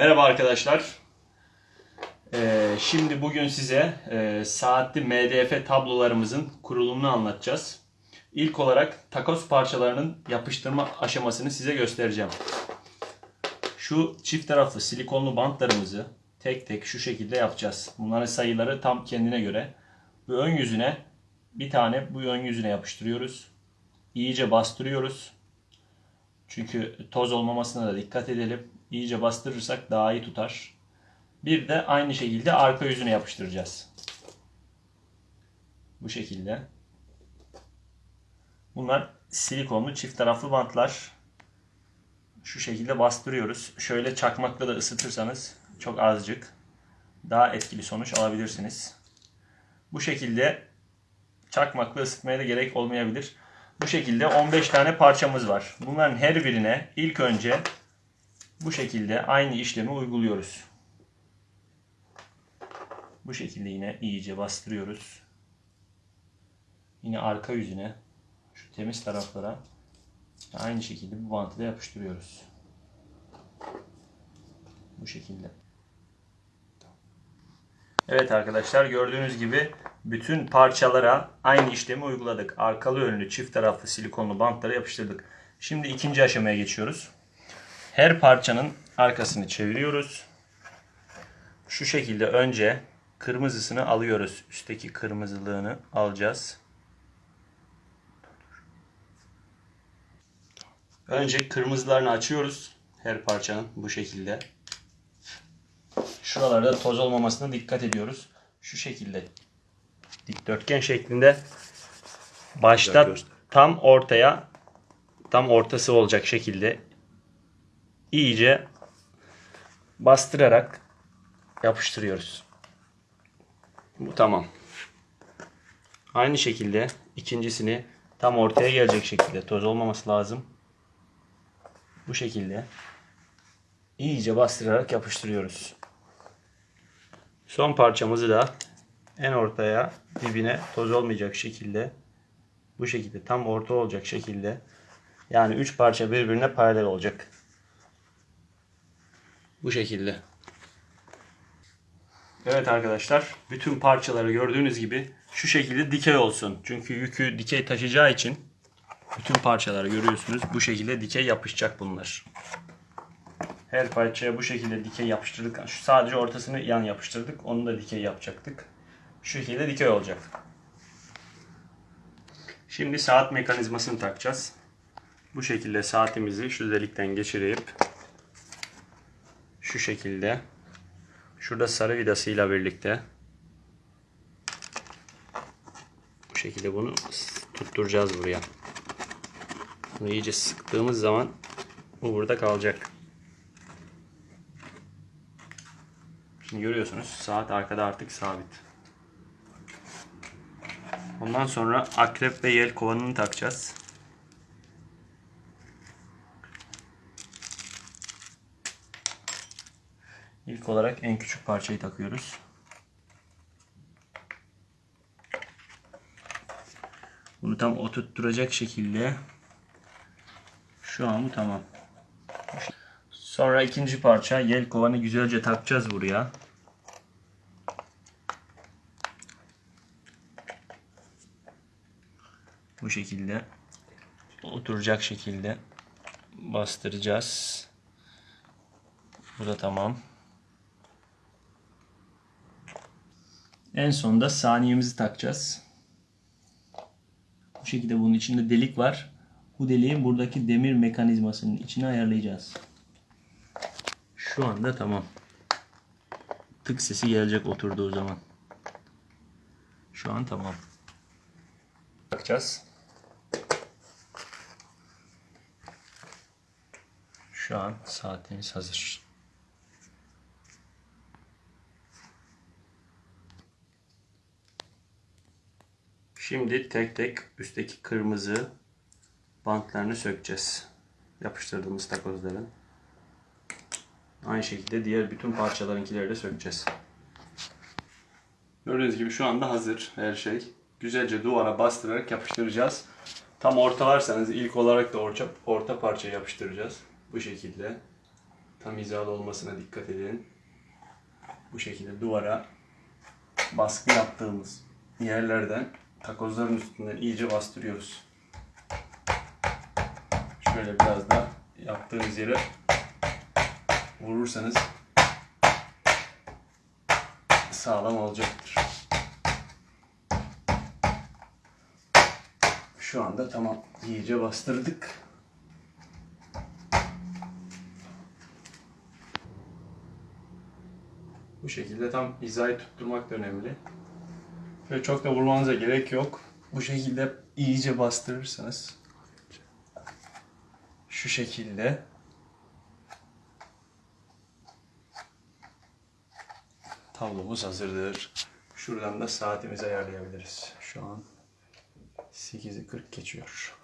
Merhaba arkadaşlar. Ee, şimdi bugün size e, saatli MDF tablolarımızın kurulumunu anlatacağız. İlk olarak takoz parçalarının yapıştırma aşamasını size göstereceğim. Şu çift taraflı silikonlu bantlarımızı tek tek şu şekilde yapacağız. Bunların sayıları tam kendine göre. Bu ön yüzüne bir tane bu ön yüzüne yapıştırıyoruz. İyice bastırıyoruz. Çünkü toz olmamasına da dikkat edelim. İyice bastırırsak daha iyi tutar. Bir de aynı şekilde arka yüzüne yapıştıracağız. Bu şekilde. Bunlar silikonlu çift taraflı bantlar. Şu şekilde bastırıyoruz. Şöyle çakmakla da ısıtırsanız çok azıcık daha etkili sonuç alabilirsiniz. Bu şekilde çakmakla ısıtmaya da gerek olmayabilir. Bu şekilde 15 tane parçamız var. Bunların her birine ilk önce bu şekilde aynı işlemi uyguluyoruz. Bu şekilde yine iyice bastırıyoruz. Yine arka yüzüne şu temiz taraflara aynı şekilde bu bantı da yapıştırıyoruz. Bu şekilde. Evet arkadaşlar gördüğünüz gibi bütün parçalara aynı işlemi uyguladık. Arkalı önlü çift taraflı silikonlu bantlara yapıştırdık. Şimdi ikinci aşamaya geçiyoruz. Her parçanın arkasını çeviriyoruz. Şu şekilde önce kırmızısını alıyoruz. Üstteki kırmızılığını alacağız. Önce kırmızılarını açıyoruz. Her parçanın bu şekilde. Şuralarda toz olmamasına dikkat ediyoruz. Şu şekilde dikdörtgen şeklinde başta tam ortaya tam ortası olacak şekilde iyice bastırarak yapıştırıyoruz. Bu tamam. Aynı şekilde ikincisini tam ortaya gelecek şekilde toz olmaması lazım. Bu şekilde iyice bastırarak yapıştırıyoruz. Son parçamızı da en ortaya dibine toz olmayacak şekilde bu şekilde tam orta olacak şekilde yani 3 parça birbirine paralel olacak. Bu şekilde. Evet arkadaşlar bütün parçaları gördüğünüz gibi şu şekilde dikey olsun. Çünkü yükü dikey taşıyacağı için bütün parçaları görüyorsunuz. Bu şekilde dikey yapışacak bunlar. Her parçaya bu şekilde dikey yapıştırdık. Şu sadece ortasını yan yapıştırdık. Onu da dikey yapacaktık. Şu şekilde dikey olacak. Şimdi saat mekanizmasını takacağız. Bu şekilde saatimizi şu delikten geçirip şu şekilde şurada sarı vidasıyla birlikte bu şekilde bunu tutturacağız buraya. Bunu iyice sıktığımız zaman bu burada kalacak. Şimdi görüyorsunuz saat arkada artık sabit. Ondan sonra akrep ve yel kovanını takacağız. İlk olarak en küçük parçayı takıyoruz. Bunu tam oturtturacak şekilde şu an bu tamam. Sonra ikinci parça yel kovanı güzelce takacağız buraya. Bu şekilde oturacak şekilde bastıracağız. Bu da tamam. En sonunda saniyemizi takacağız. Bu şekilde bunun içinde delik var. Bu deliğin buradaki demir mekanizmasının içine ayarlayacağız. Şu anda tamam. Tık sesi gelecek oturduğu zaman. Şu an tamam. Bakacağız. Şu an saatimiz hazır. Şimdi tek tek üstteki kırmızı bantlarını sökeceğiz. Yapıştırdığımız takozların. Aynı şekilde diğer bütün parçalarınkileri de sökeceğiz. Gördüğünüz gibi şu anda hazır her şey. Güzelce duvara bastırarak yapıştıracağız. Tam ortalarsanız ilk olarak da orta, orta parçayı yapıştıracağız. Bu şekilde. Tam hizalı olmasına dikkat edin. Bu şekilde duvara baskı yaptığımız yerlerden takozların üstünden iyice bastırıyoruz. Şöyle biraz da yaptığınız yere vurursanız sağlam olacaktır. Şu anda tamam iyice bastırdık. Bu şekilde tam hizayı tutturmak da önemli. Ve çok da vurmanıza gerek yok. Bu şekilde iyice bastırırsanız şu şekilde tablomuz hazırdır. Şuradan da saatimizi ayarlayabiliriz. Şu an 8'i 40 geçiyor.